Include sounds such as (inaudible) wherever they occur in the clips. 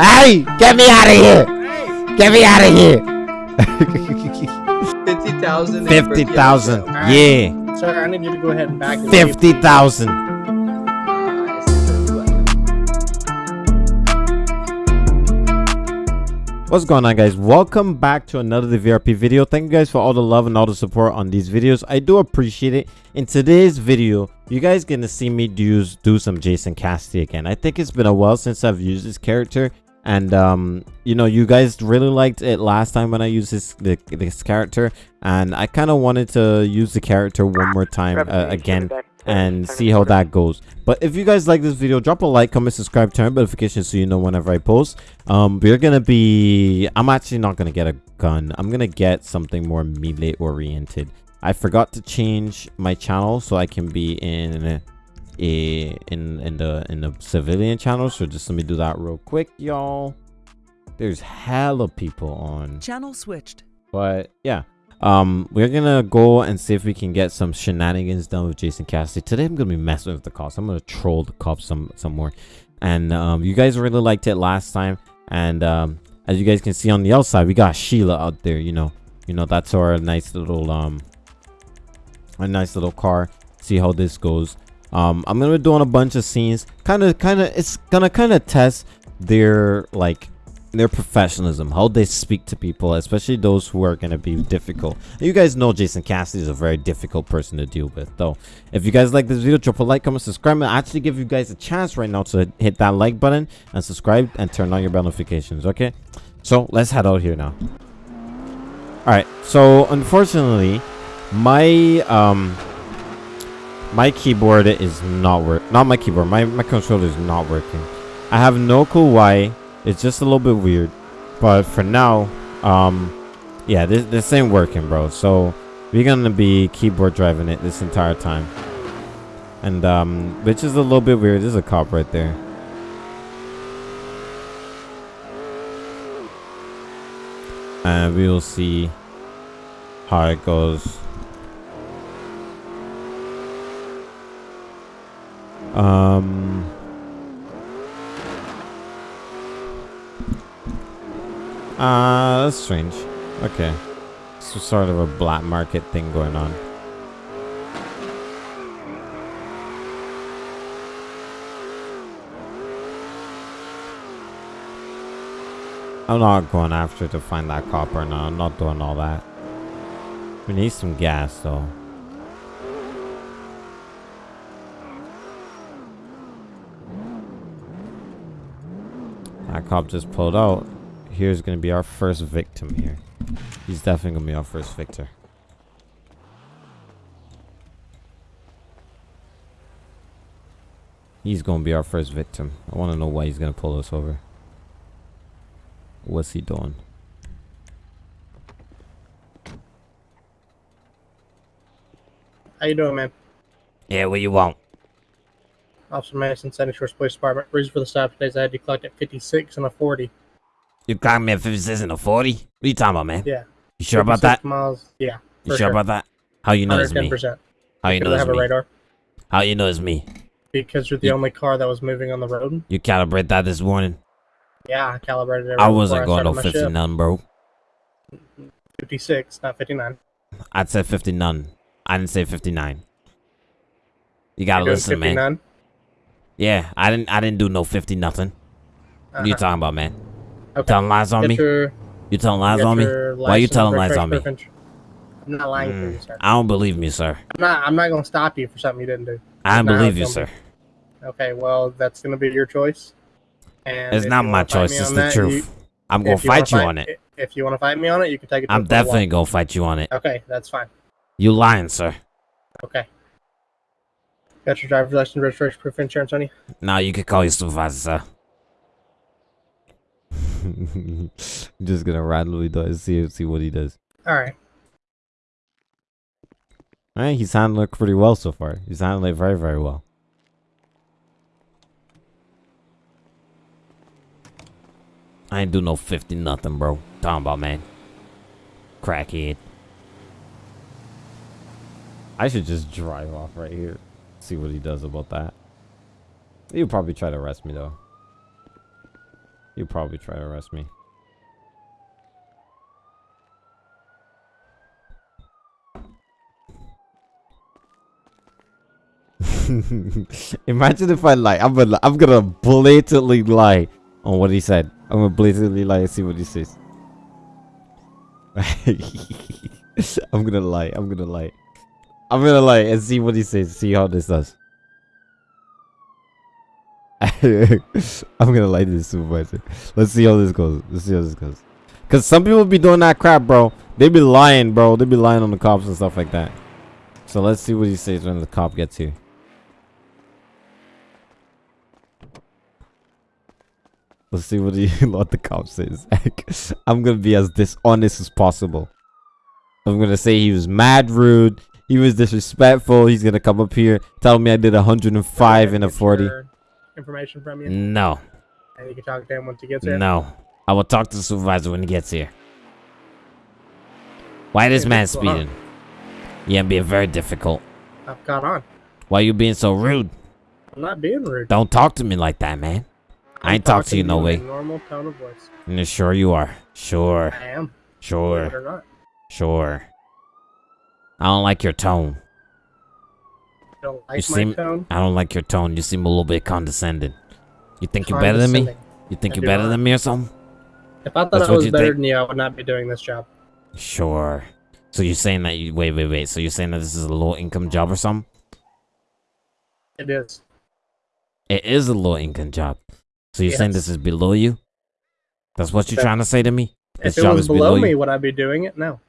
Hey, get me out of here! Get me out of here! Fifty thousand. (laughs) Fifty thousand. Yeah, Sir, I need you to go ahead and back. and fifty thousand. What's going on guys? Welcome back to another VRP video. Thank you guys for all the love and all the support on these videos. I do appreciate it. In today's video, you guys gonna see me do, do some Jason Cassidy again. I think it's been a while since I've used this character. And um, you know, you guys really liked it last time when I used this the, this character, and I kind of wanted to use the character one more time uh, again and see how that goes. But if you guys like this video drop a like comment subscribe turn notifications so you know whenever i post. Um we're gonna be i'm actually not gonna get a gun. I'm gonna get something more melee oriented i forgot to change my channel so i can be in in in the in the civilian channel so just let me do that real quick y'all. There's hella people on. Channel switched. but yeah. Um we're gonna go and see if we can get some shenanigans done with jason cassidy. Today i'm gonna be messing with the cops. I'm gonna troll the cops some some more. And um you guys really liked it last time. And um as you guys can see on the outside we got sheila out there you know. You know that's our nice little um a nice little car. See how this goes um i'm gonna be doing a bunch of scenes. Kind of kind of it's gonna kind of test their like their professionalism how they speak to people especially those who are to be difficult. You guys know jason cassidy is a very difficult person to deal with though. If you guys like this video drop a like comment subscribe. And I actually give you guys a chance right now to hit that like button and subscribe and turn on your bell notifications okay? So let's head out here now. All right so unfortunately my um my keyboard is not work not my keyboard my my controller is not working. I have no clue why it's just a little bit weird but for now um yeah this, this ain't working bro. So we're gonna be keyboard driving it this entire time. And um which is a little bit weird there's a cop right there. And we will see how it goes um Uh, that's strange. Okay. So sort of a black market thing going on. I'm not going after to find that copper now. I'm not doing all that. We need some gas though. Cop just pulled out here's gonna be our first victim here. He's definitely gonna be our first victor. He's gonna be our first victim. I wanna know why he's gonna pull us over. What's he doing? How you doing, man? Yeah, what you want? Officer Madison, Sandy Shores Police Department. Reason for the stop today is I had you clocked at 56 and a 40. You clocked me at 56 and a 40? What are you talking about, man? Yeah. You sure about that? Miles. Yeah. You for sure about that? How you know it's me? 110%. How you know I it's have a me? radar. How you know it's me? Because you're the You- only car that was moving on the road. You calibrate that this morning? Yeah, I calibrated it. I wasn't going no started my 50 shift. none, bro. 56, not 59. I'd say 50 none. I didn't say 59. You gotta listen, man. 59? Yeah, I didn't. I didn't do no 50 nothing. What you Uh-huh. talking about, man? Okay. Telling lies on Get me? your- You telling lies on me? Why you telling lies on me? proof of ins- I'm not lying to you, Mm, sir. I don't believe me, sir. I'm not, I'm not going to stop you for something you didn't do. I don't believe you, sir. Okay, well, that's going to be your choice. And It's not my choice. It's the that, truth. you- I'm gonna if you fight you on it. If you want to fight me on it, you can take it. to I'm definitely gonna fight you on it. Okay, that's fine. You lying, sir. Okay. Got your driver's license, registration, proof of insurance on you? Now you can call your supervisor, sir. (laughs) I'm just gonna randomly do it, see see what he does. All right. Alright, he's handling it pretty well so far. He's handling it very, very well. I ain't do no 50 nothing, bro. Talking about, man. Crackhead. I should just drive off right here. See what he does about that. He'll probably try to arrest me, though. He'll probably try to arrest me. (laughs) Imagine if I lie. I'm gonna I'm gonna blatantly lie on what he said. I'm gonna blatantly lie and see what he says. (laughs) I'm gonna lie. I'm gonna lie. I'm gonna like and see what he says. See how this does. (laughs) I'm gonna like this supervisor. Let's see how this goes. Let's see how this goes. Cause some people be doing that crap, bro. They be lying, bro. They be lying on the cops and stuff like that. So let's see what he says when the cop gets here. Let's see what he (laughs) what the cop says. (laughs) I'm gonna be as dishonest as possible. I'm gonna say he was mad rude. He was disrespectful. He's gonna come up here, tell me I did 105 in a 40. Information from you, No, and you can talk to him once he gets here. no. I will talk to the supervisor when he gets here. Why this Yeah, man just go on. speeding? Yeah, being very difficult. I've got on. Why you being so rude? I'm not being rude. Don't talk to me like that, man. I I'm ain't talk to you no way. Normal tone of voice. Yeah, sure you are. Sure, I am. Sure, sure. I don't like your tone. You don't like my seem- tone? I don't like your tone. You seem a little bit condescending. You think you're better than me? You think I you're better not. than me or something? If I thought That's I was better think? than you, I would not be doing this job. Sure. So you're saying that you wait, wait, wait. So you're saying that this is a low income job or something? It is. It is a low income job. So you're saying this is below you? That's what you're trying to say to me? This if it job was is below, below me, would I be doing it? No.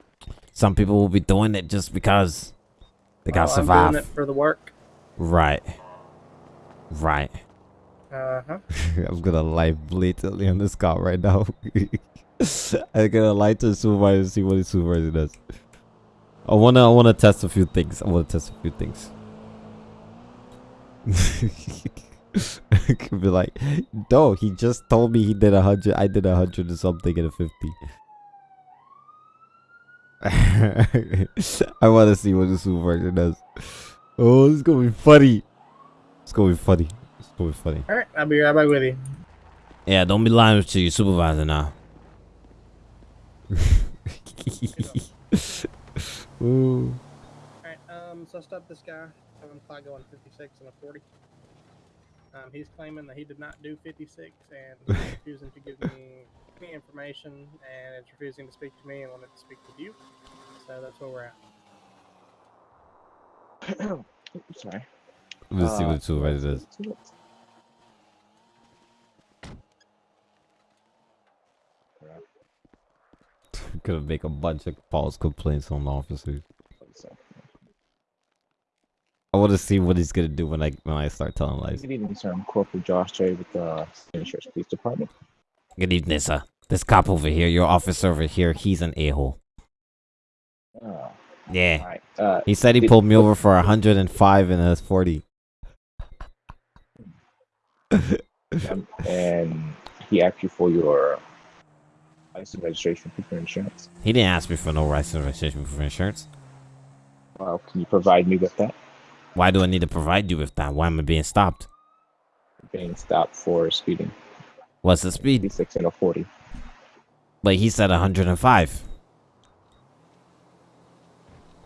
Some people will be doing it just because they gotta Well, I'm survive. doing it for the work. Right. Right. Uh huh. (laughs) I'm gonna lie blatantly on this cop right now. (laughs) I'm gonna lie to the supervisor and see what the supervisor does. I wanna I wanna test a few things. I wanna test a few things. I (laughs) Could be like, no, he just told me he did a hundred. I did a hundred and something in a fifty. (laughs) I want to see what the supervisor does. Oh, this is gonna be funny. It's gonna be funny. It's gonna be funny. All right, I'll be right back with you. Yeah, don't be lying to your supervisor now. (laughs) Ooh. All right. Um. So I stopped this guy. Seven o'clock going 56 and a 40. Um. He's claiming that he did not do 56 and refusing to give me any information and it's refusing to speak to me and wanted to speak with you. So that's where we're at. (coughs) Sorry. Let's see Uh, what the supervisor does. Crap. (laughs) Gonna make a bunch of false complaints on the officers. I want to see what he's gonna do when I when I start telling lies. Good evening, sir. I'm Corporal Josh J with the St. Shores Police Department. Good evening, sir. This cop over here, your officer over here, he's an a-hole. Uh, Yeah. alright. Uh, He said he pulled me over for 105 and a 40. um, and he asked you for your license registration proof of insurance. He didn't ask me for no license registration for insurance. Well, can you provide me with that? Why do I need to provide you with that? Why am I being stopped? Being stopped for speeding. What's the speed? 56 and a 40. But he said 105.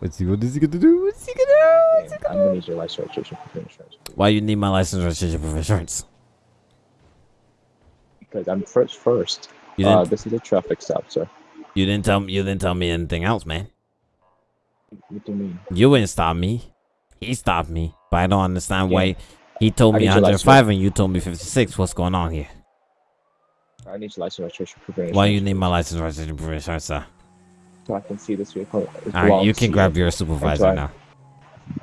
Let's see what is he gonna do? What's he gonna do? And I'm gonna need your license registration proof of insurance. Why you need my license registration for insurance? Because I'm first first. You Uh, this is a traffic stop, sir. you didn't tell me. You didn't tell me anything else, man. What do you mean? You didn't stop me. He stopped me, but I don't understand Yeah. why he told me need your license 105 and you told me 56. What's going on here? I need your license registration proof. Why you need my license registration insurance, sir? So I can see this vehicle. All right, you can grab your supervisor now.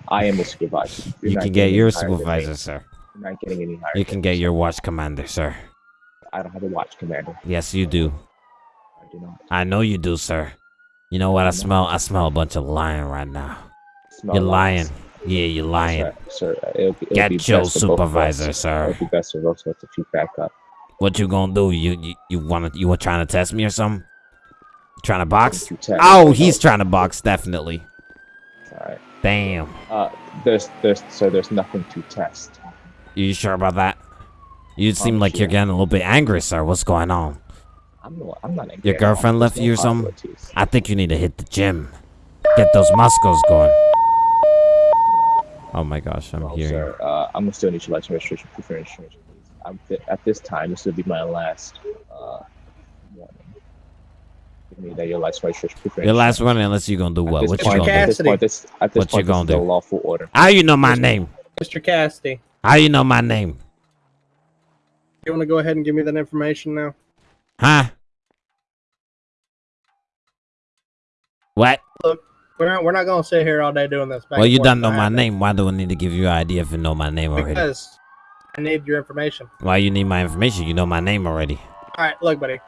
I am the supervisor. You're You can get your any higher than me. supervisor, sir. You're not getting any higher. You can get your watch commander, sir. I don't have a watch commander. Yes, you do. I do not. I know you do, sir. You know what I No. smell? I smell a bunch of lying right now. Smell You're lying. lies. Yeah, you're lying. Sir, sir, it'll be, it'll Get your best for both of us. supervisor, sir. It'll be best for both of us back up. What you gonna do? You you, you wanna you were trying to test me or something? You trying to box? If you test- Oh, he's trying to box, definitely. All right. Damn. Uh, there's, there's, so there's nothing to test. You sure about that? You seem like you're getting a little bit angry, sir. What's going on? I'm not. I'm not. angry. Your girlfriend left you or something? I think you need to hit the gym. Get those muscles going. Oh my gosh, I'm hearing. sir, uh, I'm gonna still need your license registration, proof of insurance, th- at this time, this will be my last uh, warning. Give me that your license registration, proof of Your last insurance. one, unless you're gonna do what? What you point- gonna do? At this Cassidy. point, this, at this What you point, this gonna do? lawful order. How you know my name? Mr. Cassidy, How you know my name? you want to go ahead and give me that information now? Huh? What? We're not. We're not going to sit here all day doing this. back Well, you don't know my name. Why do I need to give you an idea if you know my name already? Because I need your information. Why you need my information? You know my name already. All right, look, buddy.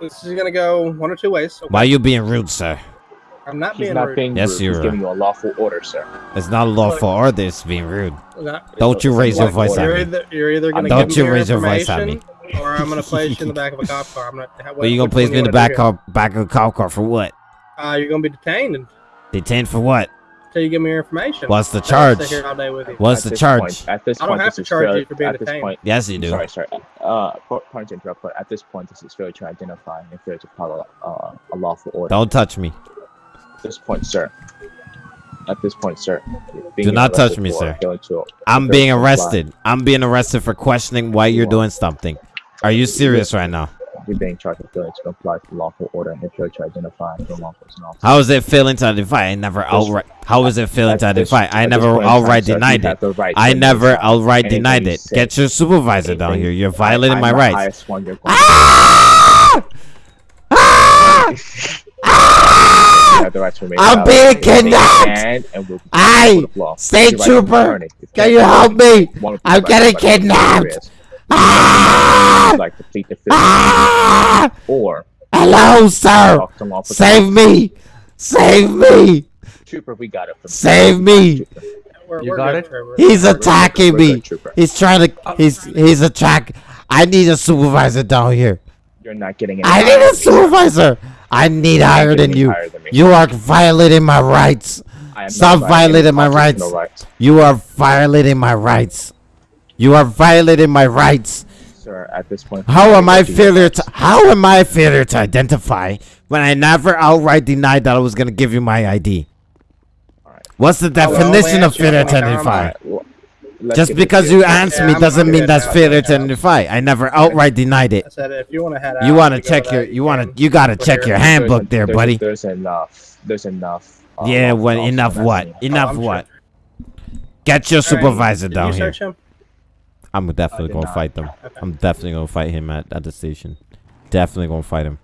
This is gonna go one or two ways. Okay? Why you being rude, sir? I'm not He's being not rude. being Yes, rude. you He's are. giving you a lawful order, sir. It's not a lawful order. It's being rude. Not- Don't you raise your lawful voice at order. You're me. either, you're either gonna Don't you me raise your voice at me. or I'm gonna place you in the (laughs) back of a cop car. I'm not. Well, you gonna place me in the back car, back of a cop car for what? Uh, you're gonna be detained Detained for what? Until you give me your information. What's the I don't sit charge? here all day with you. What's At the charge? Point, at this I don't point, have to is charge you for being at this detained. point, Yes, you do. Sorry, sorry. Uh, po- pardon to interrupt, but at this point, this is failure to identify and failure to follow uh, a lawful order. Don't touch me. At this point, sir. At this point, sir. Do not touch me, sir. to- I'm being to comply. arrested. I'm being arrested for questioning why you're doing something. Are you serious right now? You're being charged with failing to comply with lawful order and failure to identify and law enforcement officer. How is it failing to identify? I never outright. How is it failing to identify? I never time, outright sir, denied it. right I never outright denied it. say- Get your supervisor down here. You're violating I'm my rights. one you're going Ah! Ah! Ah! You have the right to remain I'm being kidnapped! can and will be Aye! court of law. State Your right to an trooper! Can you help me? I'm getting kidnapped! Areas, Ah! Like to plead the fifth Ah! or Hello, sir. talk to law enforcement Save me. Save me. Trooper, we got it. From Save me. We're, You we're got good, it? Trevor. He's attacking we're me. good, He's trying to. He's he's attack. I need a supervisor down here. You're not getting any I need a supervisor. I need higher than you. higher than me. You are violating my rights. I am Stop violating my constitutional rights. You are violating my rights. You are violating my rights. Sir, at this point. How am I failure to how am I failure to identify when I never outright denied that I was gonna give you my ID? Alright. What's the definition we of failure to identify? Let's Just because you answer Yeah, me I'm doesn't mean that's failure to identify. I never outright denied I it. said if you want to head out, You want to check your you want to you got to check here. your handbook there, there's- buddy. There's enough. There's enough. uh, Yeah, law when enough what? Enough Oh, what? sure. Get your supervisor did down you here. Search him? I'm definitely gonna not. fight them. (laughs) I'm definitely gonna fight him at, at the station. Definitely gonna fight him.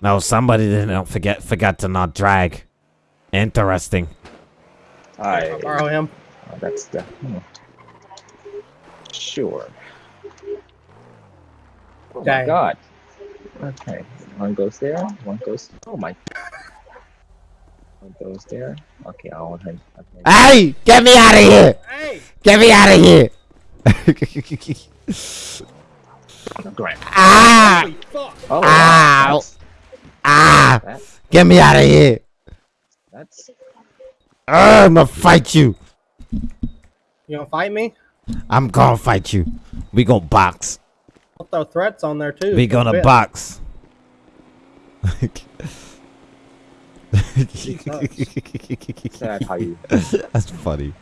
Now somebody didn't forget forgot to not drag. Interesting. I, I'll borrow him. oh, that's the. hmm. Sure. Oh my god. Okay. One goes there. One goes. Oh my. One goes there. Okay, I want him. Okay. Hey, get me out of here! Hey, Get me out of here! (laughs) Grant. ah! Oh, Ow. that's, Ah! that, Get me out of here! that's. Ugh, I'm gonna fight you. You gonna fight me? I'm gonna fight you. We gonna box. I'll throw threats on there too. We gonna box. (laughs) Sad how you. That's funny.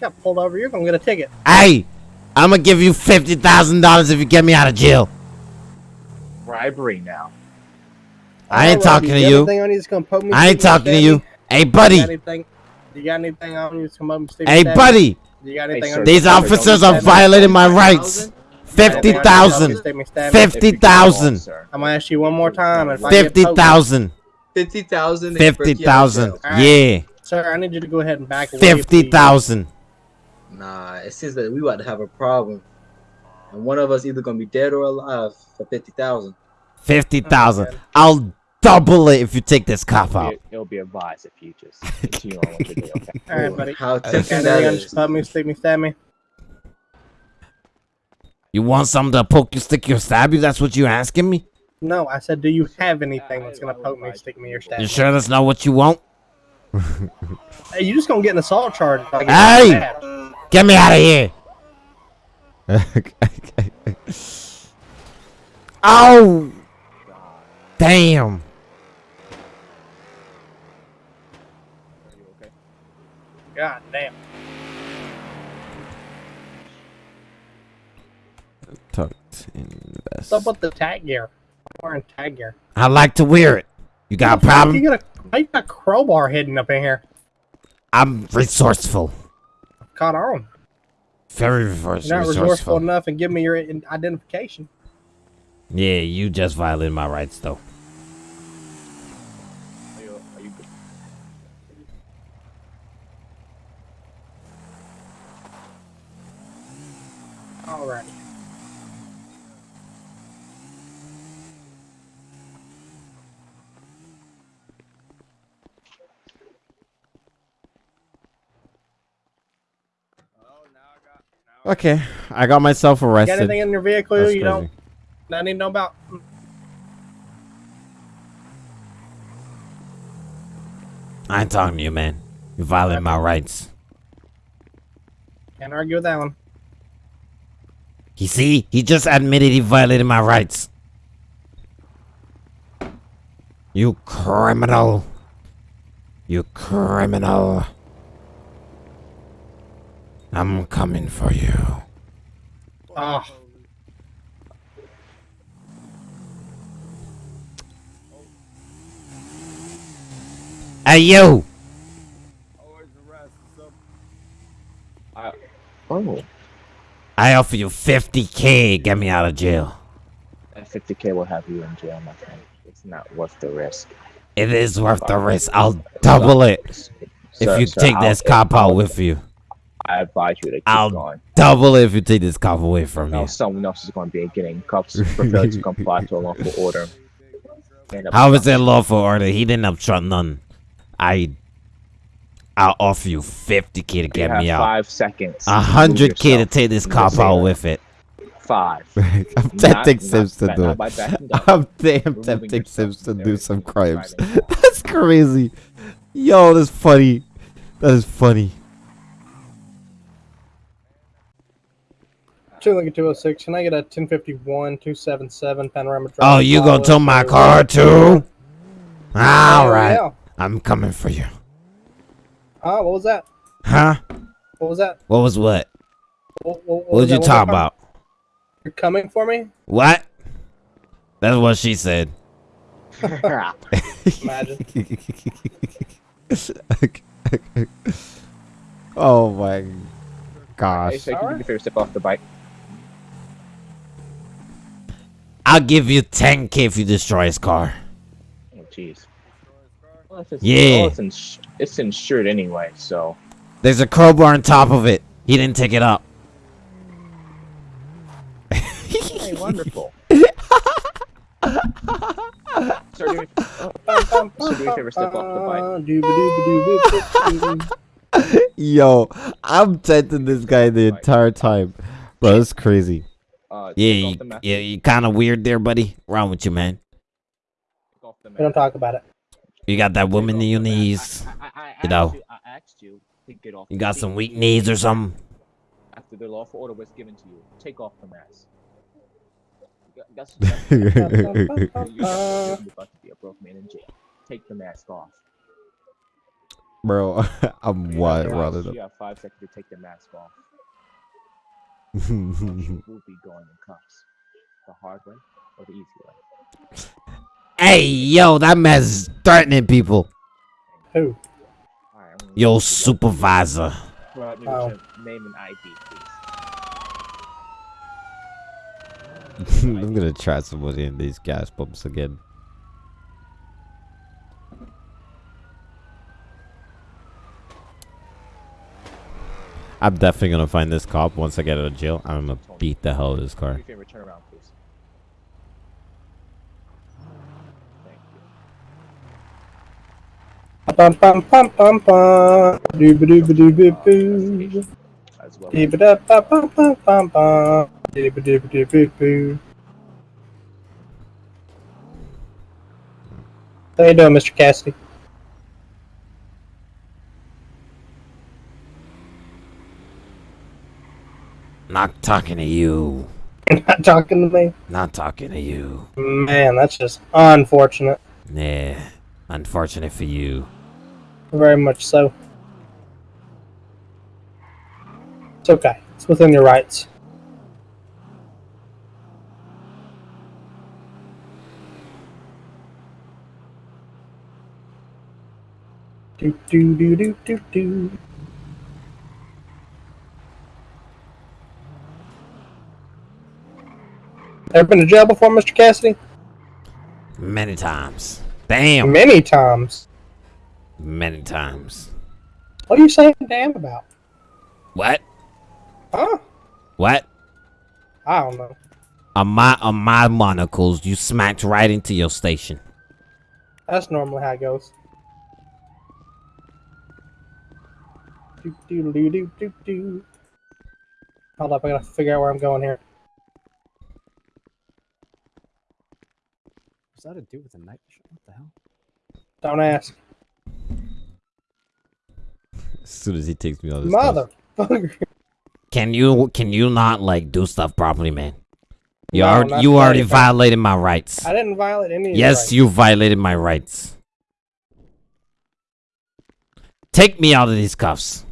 Got pulled over. You're gonna get a ticket. Hey, I'm gonna give you fifty thousand dollars if you get me out of jail. Bribery now. I ain't Alright, talking to you. on you gonna poke me, I ain't talking to you. me? Hey, You got buddy. anything? You got anything on you that's gonna poke me, me, Hey, buddy. You got anything sir, on These officers are violating my rights. Fifty thousand. Stick me, stab me? Fifty If you get involved, thousand. sir. I'm gonna ask you one more time. If I get Fifty poked- thousand. Fifty thousand. Fifty thousand. Alright. Yeah. Sir, I need you to go ahead and back away. Fifty please. Nah, it seems that we about to have a problem, and one of us either gonna be dead or alive for fifty thousand. Fifty thousand. Okay. I'll double it if you take this cop out. It, it'll be advised if you just (laughs) continue on what you're doing. Okay. All right, buddy. How Got tempting anything that you? me, stick me, stab me. You want something to poke you, stick you, stab you? That's what you're asking me? No, I said, do you have anything that's gonna poke me, stick me, or stab You me? sure that's not what you want? Hey, you just gonna get an assault charge. if I get Hey! mad. Get me out of here! (laughs) oh! Damn! Are you okay? God damn. Tucked in the What's up vest. with the tag gear? Wearing. I like to wear it. You got a You problem? got a, why you got a crowbar hidden up in here? I'm resourceful. Caught on. Very resource- You're not resourceful resourceful. enough and give me your identification. Yeah, you just violated my rights, though. Are you, Okay, I got myself Got arrested. anything in your vehicle That's you crazy. don't I need to know about? I ain't talking to you, man. You violated my rights. Can't argue with that one. You see, he just admitted he violated my rights. You criminal. You criminal. I'm coming for you. Oh, Hey, you! I, oh, I offer you 50k. Get me out of jail. that 50k will have you in jail, my friend. It's not worth the risk. It is worth the risk. I'll double it if Sir- you sir, take I'll- this cop out I'll- with you. I advise you to keep I'll going. double it if you take this cop away from Now me. someone else is going to be getting for (laughs) failing to comply to a lawful order. How is that lawful order? He didn't obstruct none. I, I'll offer you 50k to get me out. Five seconds. A hundred k to yourself. take this cop out with it. Five. I'm tempting Sims to do it. by backing (laughs) down. I'm, I'm tempting Sims to do some crimes. (laughs) That's crazy. Yo, that's funny. That is funny. Two Lincoln 206. Can I get a 1051 277 panorama drive? Oh, you gonna tow my car too? All right, Yeah. I'm coming for you. Oh, what was that? Huh? What was that? What was what? What, what, What was you that? talking that? about? You're coming for me? What? That's what she said. (laughs) Imagine. (laughs) oh my Hey, gosh. so you can do me a Alright. favor, step off the bike. I'll give you 10k if you destroy his car. Oh, jeez. Well, it's, Yeah. well, it's, ins- it's insured anyway, so. There's a crowbar on top of it. He didn't take it up. Hey, wonderful. (laughs) Sir, do me, oh, so do me a favor, step off the bike. (laughs) Yo, I'm tempting this guy the entire time. Bro, that's crazy. Uh, Yeah, you, the yeah, you kind of weird there, buddy. Wrong with you, man? Take off the We don't talk about it. You got that woman in your knees. I, I, I you know. You, I asked you to get off. You got seat. some weak knees or something. After the lawful order was given to you, take off the mask. You got- got you got- you're about to be a broke man in jail. Take the mask off. Bro, I'm You wild have five- running You have five seconds to take the mask off. Up. Or you will be going in cuffs. The hard way or the easy way. hey, yo, that man's threatening people. Who? Alright, Yo, supervisor. guys Provide me Oh. name and ID, please. (laughs) I'm gonna try somebody in these gas pumps again. I'm definitely gonna find this cop once I get out of jail. I'm gonna beat the hell out of this Do car. me a favor, turn around, please. Thank you. Bum bum bum bum bum. Da bum bum. Dooba dooba dooba boo. How you doing, Mr. Cassidy? Not talking to you. Not talking to me? Not talking to you. Man, that's just unfortunate. Yeah. Unfortunate for you. Very much so. It's okay. It's within your rights. Do do do do do do. Ever been to jail before, Mr. Cassidy? Many times. Damn. Many times. Many times. What are you saying damn about? What? Huh? What? I don't know. On my on my monocles, you smacked right into your station. That's normally how it goes. Do do do do do do. Hold up, I gotta figure out where I'm going here. That to do with the night vision? What the hell? Don't ask. As soon as he takes me on this stuff. Motherfucker. Can you can you not like do stuff properly, man? You No, already you already today, violated my rights. I didn't violate any of Yes, you violated my rights. Take me out of these cuffs.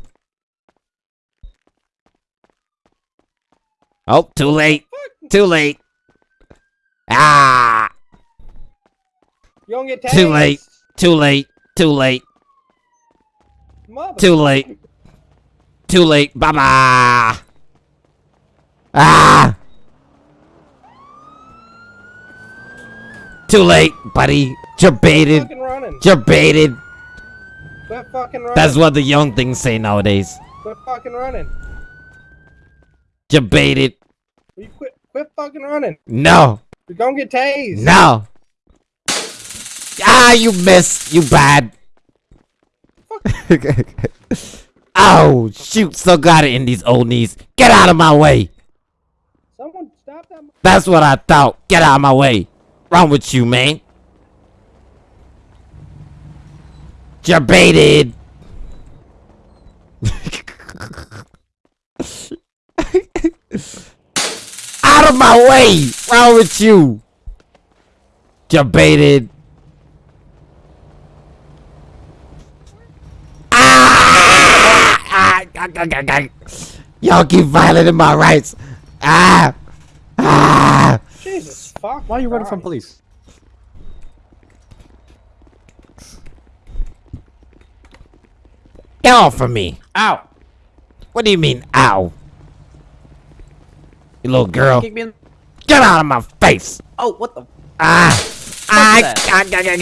Oh, too late. Too late. Ah, You don't get. Too late. too late. Too late. Mother- Too late. Too late. Bye bye. Ah. Too late, buddy. You're baited. You're baited. Quit fucking running. That's what the young things say nowadays. Quit fucking running. You're baited. You quit. Quit fucking running. No. You're gonna get tased. No. Ah, you missed. You bad. oh, shoot. Still got it in these old knees. Get out of my way. Someone stop that. That's what I thought. Get out of my way. Wrong with you, man? You're baited. out of my way. Wrong with you? You're baited. Ah! Ah! Ah! Ah! Ah! Ah! Y'all keep violating my rights. Ah! Ah! Jesus fuck. Why are you running from police? Get off of me. Ow! What do you mean, ow? You little girl. Kick me in. Get out of my face. Oh, what the? Ah. Ah, that? ah, ah, ah,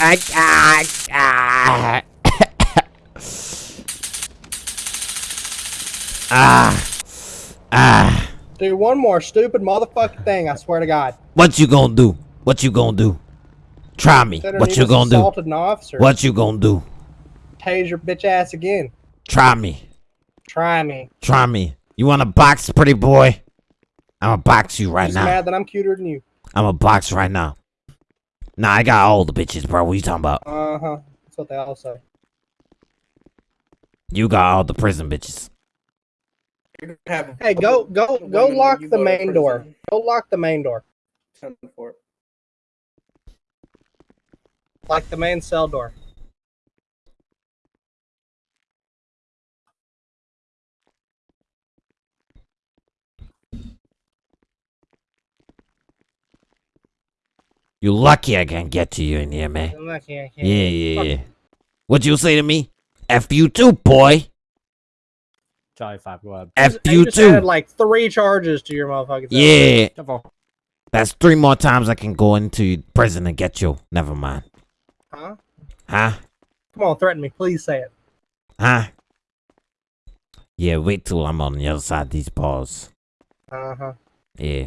ah, ah, ah, ah. Ah. Ah. Do one more stupid motherfucking thing. I swear to God. What you gonna do? What you gonna do? Try me. What you gonna do? An officer. What you gonna do? Tase your bitch ass again. Try me. Try me. Try me. You wanna box, pretty boy? I'm gonna box you right Just now. mad that I'm cuter than you. I'm a box right now. Nah, I got all the bitches, bro. What you talking about? Uh huh. That's what they all say. You got all the prison bitches. Hey, go go go lock the main door. Go lock the main door. Like the main cell door. You lucky I can get to you in here, man. I'm not- I can't- Yeah, yeah, yeah. What'd you say to me? F you too, boy. Charlie 5, go ahead. F You you just added too. like three charges to your motherfucking. Yeah. Jump off. That's three more times I can go into prison and get you. Never mind. Huh? Huh? Come on, threaten me. Please say it. Huh? Yeah, wait till I'm on the other side of these bars. Uh huh. Yeah.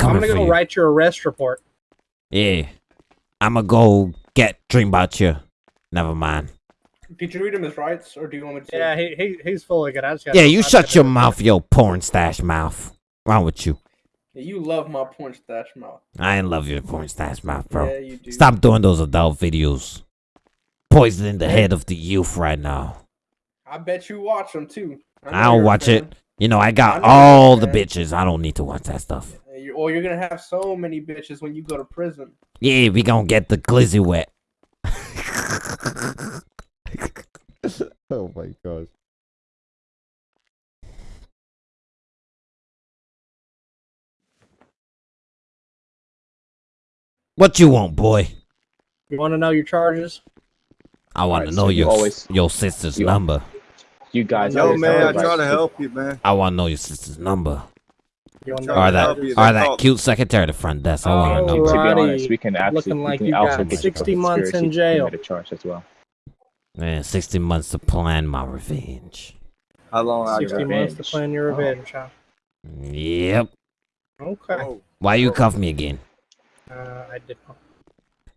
I'm gonna go you. write your arrest report. Yeah. I'ma go get dream about you. Never mind. Did you read him his rights, or do you want me to? Yeah, he, he he's fully good. I just got. Yeah, you shut your mouth, yo porn stash mouth. Wrong with you? Yeah, you love my porn stash mouth. I ain't love your porn stash mouth, bro. Yeah, you do. Stop doing those adult videos. Poisoning the head of the youth right now. I bet you watch them too. I know I'll you're watch fan. it. You know, I got I all the bitches. I don't need to watch that stuff. You- Or you're gonna have so many bitches when you go to prison. Yeah, we gonna get the glizzy wet. (laughs) (laughs) oh my god. What you want, boy? You want to know your charges? I want to know so you your always- your sister's you- number. You guys Yo, man, I try right to help you, man. I want to know your sister's number. You want to Or that help you. or that call- cute secretary at the front desk. I want her oh, To number. be honest, we can actually Looking we like can you also got get you for 60 months in jail. commit a charge as well. Man, 60 months to plan my revenge. How long I 60 got? months to plan your Oh. revenge, huh? Yep. Okay. Oh, Why you cuff me again? Uh, I did not.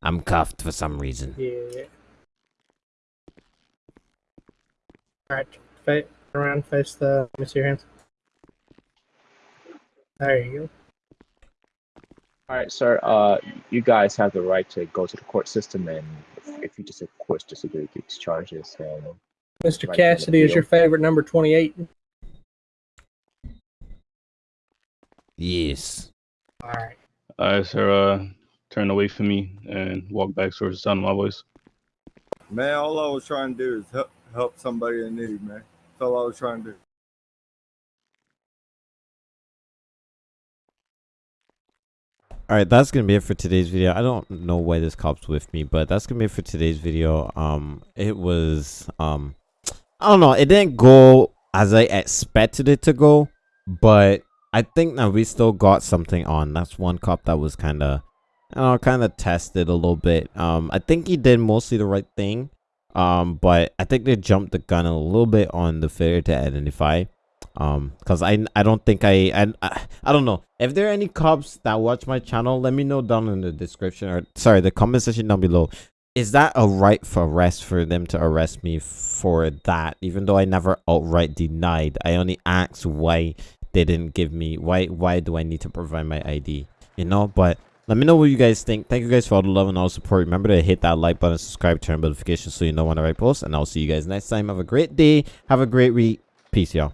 I'm cuffed for some reason. Yeah. Alright, fa- around, face the. Let me see your hands. There you go. All right, sir. Uh, you guys have the right to go to the court system, and if, if you just, of course, disagree with these charges, then Mr. Right, Cassidy is your favorite number 28. Yes. Alright. Alright, sir, uh, turn away from me and walk back towards the sound of my voice. man, all I was trying to do is help help somebody in need, man. That's all I was trying to do. All right, that's gonna be it for today's video. I don't know why this cop's with me, but that's gonna be it for today's video. Um, it was um, I don't know. It didn't go as I expected it to go, but I think that we still got something on. That's one cop that was kind of, you know, kind of tested a little bit. Um, I think he did mostly the right thing. Um, but I think they jumped the gun a little bit on the failure to identify um because i i don't think I, I i i don't know. If there are any cops that watch my channel let me know down in the description or sorry the comment section down below. Is that a right for arrest for them to arrest me for that? Even though i never outright denied i only asked why they didn't give me why why do i need to provide my id you know? But let me know what you guys think. Thank you guys for all the love and all the support. Remember to hit that like button subscribe turn notifications so you know when i post and i'll see you guys next time. Have a great day. Have a great week Peace, y'all.